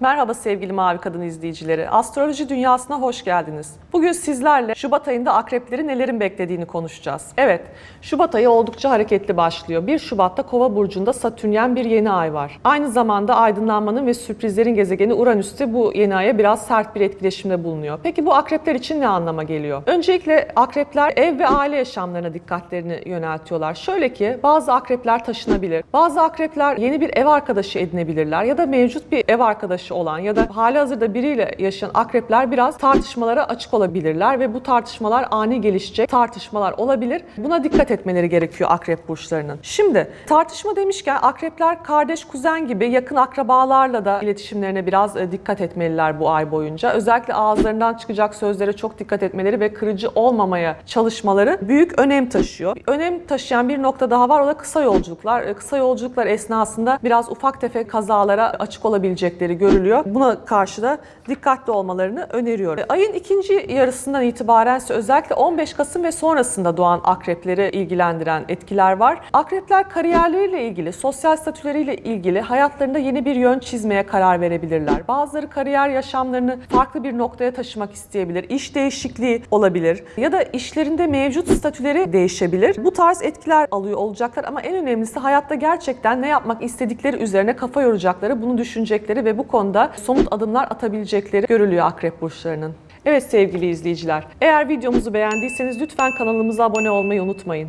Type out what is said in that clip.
Merhaba sevgili Mavi Kadın izleyicileri. Astroloji dünyasına hoş geldiniz. Bugün sizlerle Şubat ayında akrepleri nelerin beklediğini konuşacağız. Evet, Şubat ayı oldukça hareketli başlıyor. 1 Şubat'ta Kova burcunda Satürnyen bir yeni ay var. Aynı zamanda aydınlanmanın ve sürprizlerin gezegeni Uranüs'te bu yeni aya biraz sert bir etkileşimde bulunuyor. Peki bu akrepler için ne anlama geliyor? Öncelikle akrepler ev ve aile yaşamlarına dikkatlerini yöneltiyorlar. Şöyle ki bazı akrepler taşınabilir. Bazı akrepler yeni bir ev arkadaşı edinebilirler ya da mevcut bir ev arkadaşı olan ya da hali hazırda biriyle yaşayan akrepler biraz tartışmalara açık olabilirler ve bu tartışmalar ani gelişecek tartışmalar olabilir. Buna dikkat etmeleri gerekiyor akrep burçlarının. Şimdi tartışma demişken akrepler kardeş, kuzen gibi yakın akrabalarla da iletişimlerine biraz e, dikkat etmeliler bu ay boyunca. Özellikle ağızlarından çıkacak sözlere çok dikkat etmeleri ve kırıcı olmamaya çalışmaları büyük önem taşıyor. Önem taşıyan bir nokta daha var o da kısa yolculuklar. E, Kısa yolculuklar esnasında biraz ufak tefek kazalara açık olabilecekleri görülüyor. Buna karşı da dikkatli olmalarını öneriyorum. E, Ayın ikinci yarısından itibaren özellikle 15 Kasım ve sonrasında doğan akrepleri ilgilendiren etkiler var. Akrepler kariyerleriyle ilgili, sosyal statüleriyle ilgili hayatlarında yeni bir yön çizmeye karar verebilirler. Bazıları kariyer yaşamlarını farklı bir noktaya taşımak isteyebilir. İş değişikliği olabilir ya da işlerinde mevcut statüleri değişebilir. Bu tarz etkiler alıyor olacaklar ama en önemlisi hayatta gerçekten ne yapmak istedikleri üzerine kafa yoracakları, bunu düşünecekleri ve bu konuda somut adımlar atabilecekleri görülüyor akrep burçlarının. Evet sevgili izleyiciler, eğer videomuzu beğendiyseniz lütfen kanalımıza abone olmayı unutmayın.